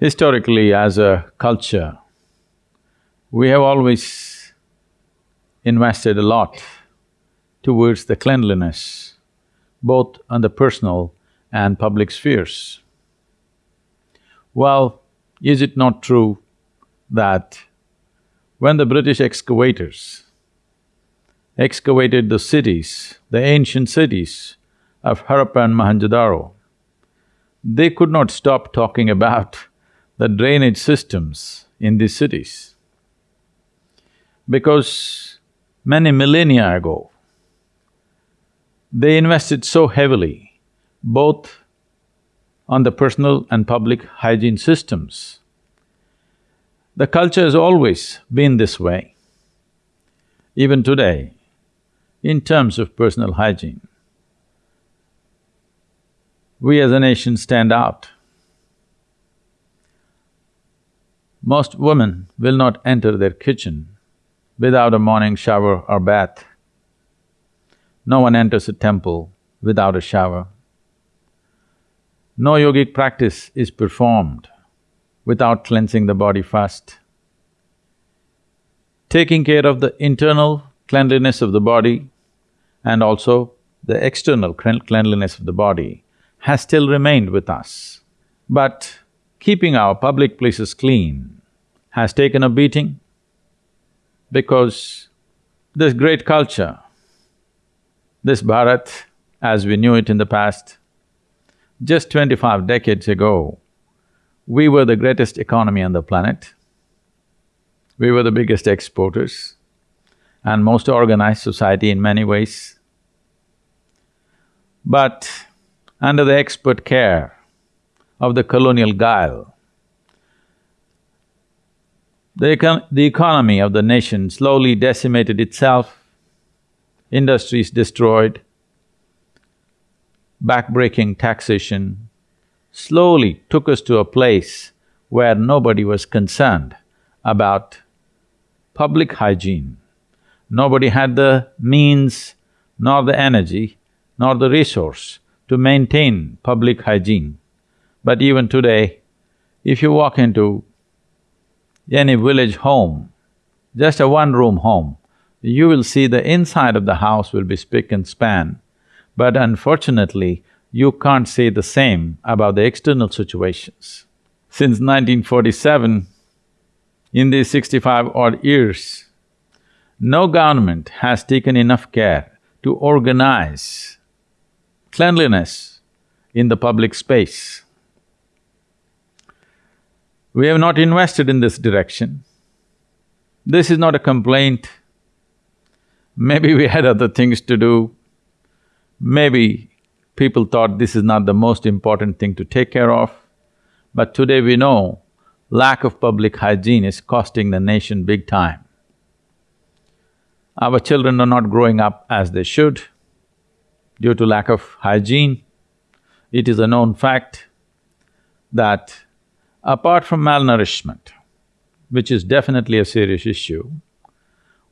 Historically, as a culture, we have always invested a lot towards the cleanliness, both on the personal and public spheres. Well, is it not true that when the British excavators excavated the cities, the ancient cities of Harappa and Mohenjo-daro, they could not stop talking about the drainage systems in these cities. Because many millennia ago, they invested so heavily both on the personal and public hygiene systems. The culture has always been this way. Even today, in terms of personal hygiene, we as a nation stand out. Most women will not enter their kitchen without a morning shower or bath. No one enters a temple without a shower. No yogic practice is performed without cleansing the body first. Taking care of the internal cleanliness of the body and also the external cleanliness of the body has still remained with us. But keeping our public places clean has taken a beating because this great culture, this Bharat as we knew it in the past, just twenty-five decades ago, we were the greatest economy on the planet. We were the biggest exporters and most organized society in many ways. But under the expert care of the colonial guile. The, econ the economy of the nation slowly decimated itself, industries destroyed, backbreaking taxation slowly took us to a place where nobody was concerned about public hygiene. Nobody had the means, nor the energy, nor the resource to maintain public hygiene. But even today, if you walk into any village home, just a one-room home, you will see the inside of the house will be spick and span, but unfortunately, you can't say the same about the external situations. Since 1947, in these sixty-five odd years, no government has taken enough care to organize cleanliness in the public space. We have not invested in this direction. This is not a complaint. Maybe we had other things to do. Maybe people thought this is not the most important thing to take care of. But today we know lack of public hygiene is costing the nation big time. Our children are not growing up as they should due to lack of hygiene. It is a known fact that apart from malnourishment, which is definitely a serious issue,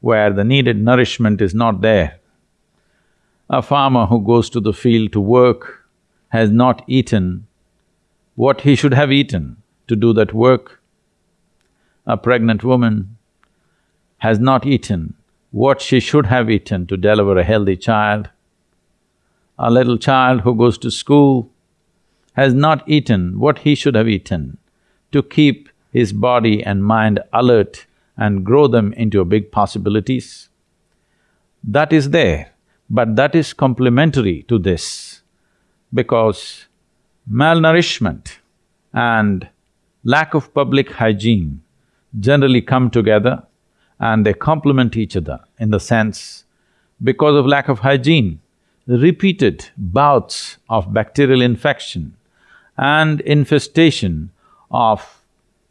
where the needed nourishment is not there, a farmer who goes to the field to work has not eaten what he should have eaten to do that work. A pregnant woman has not eaten what she should have eaten to deliver a healthy child a little child who goes to school has not eaten what he should have eaten to keep his body and mind alert and grow them into big possibilities. That is there, but that is complementary to this because malnourishment and lack of public hygiene generally come together and they complement each other in the sense, because of lack of hygiene, repeated bouts of bacterial infection and infestation of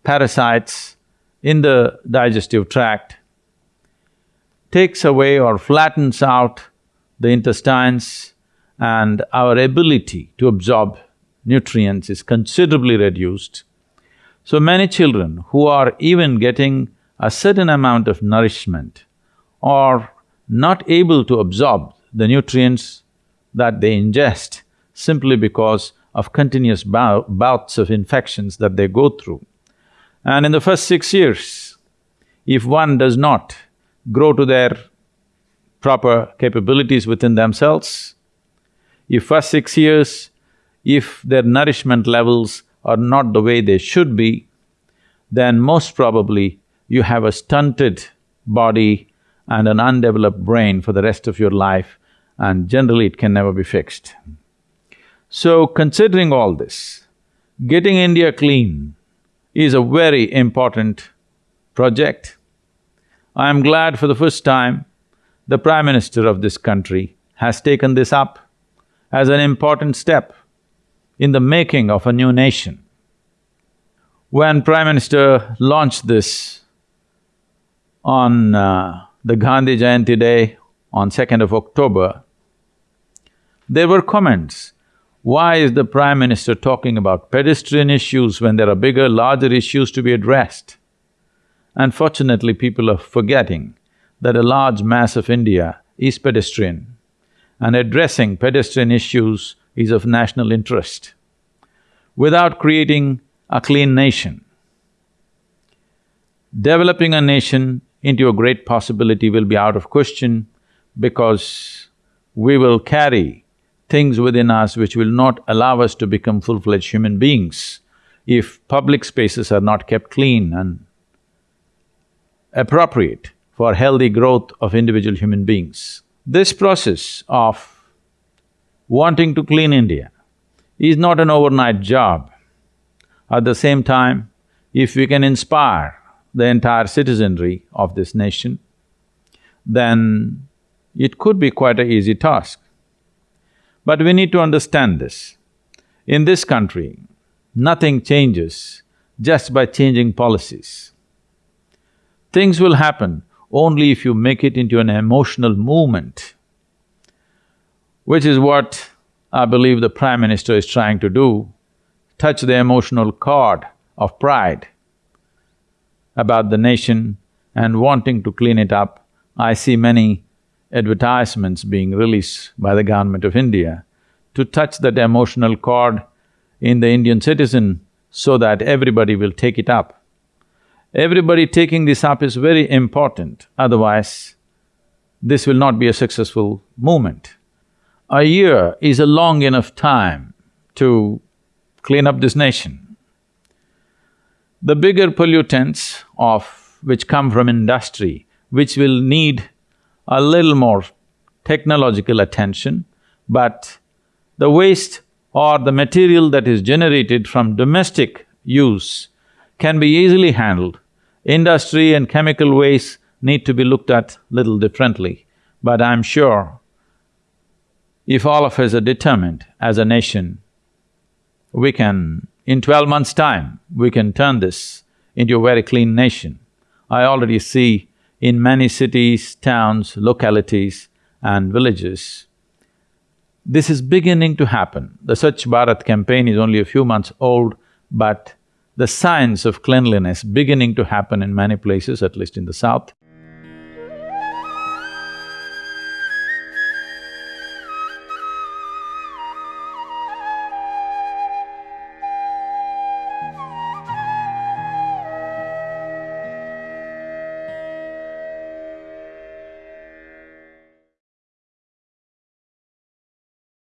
parasites in the digestive tract takes away or flattens out the intestines and our ability to absorb nutrients is considerably reduced. So many children who are even getting a certain amount of nourishment are not able to absorb the nutrients that they ingest simply because of continuous bou bouts of infections that they go through. And in the first six years, if one does not grow to their proper capabilities within themselves, if first six years, if their nourishment levels are not the way they should be, then most probably you have a stunted body and an undeveloped brain for the rest of your life and generally it can never be fixed. So considering all this, getting India clean is a very important project. I am glad for the first time the Prime Minister of this country has taken this up as an important step in the making of a new nation. When Prime Minister launched this on uh, the Gandhi Jayanti day on 2nd of October, there were comments, why is the Prime Minister talking about pedestrian issues when there are bigger, larger issues to be addressed? Unfortunately, people are forgetting that a large mass of India is pedestrian and addressing pedestrian issues is of national interest. Without creating a clean nation, developing a nation into a great possibility will be out of question because we will carry things within us which will not allow us to become full-fledged human beings if public spaces are not kept clean and appropriate for healthy growth of individual human beings. This process of wanting to clean India is not an overnight job. At the same time, if we can inspire the entire citizenry of this nation, then it could be quite an easy task. But we need to understand this. In this country, nothing changes just by changing policies. Things will happen only if you make it into an emotional movement, which is what I believe the Prime Minister is trying to do, touch the emotional chord of pride about the nation and wanting to clean it up. I see many advertisements being released by the government of India to touch that emotional chord in the Indian citizen so that everybody will take it up. Everybody taking this up is very important, otherwise this will not be a successful movement. A year is a long enough time to clean up this nation. The bigger pollutants of… which come from industry, which will need a little more technological attention, but the waste or the material that is generated from domestic use can be easily handled. Industry and chemical waste need to be looked at little differently, but I'm sure if all of us are determined as a nation, we can… in twelve months' time, we can turn this into a very clean nation. I already see in many cities, towns, localities and villages. This is beginning to happen. The Swachh Bharat campaign is only a few months old, but the signs of cleanliness beginning to happen in many places, at least in the south.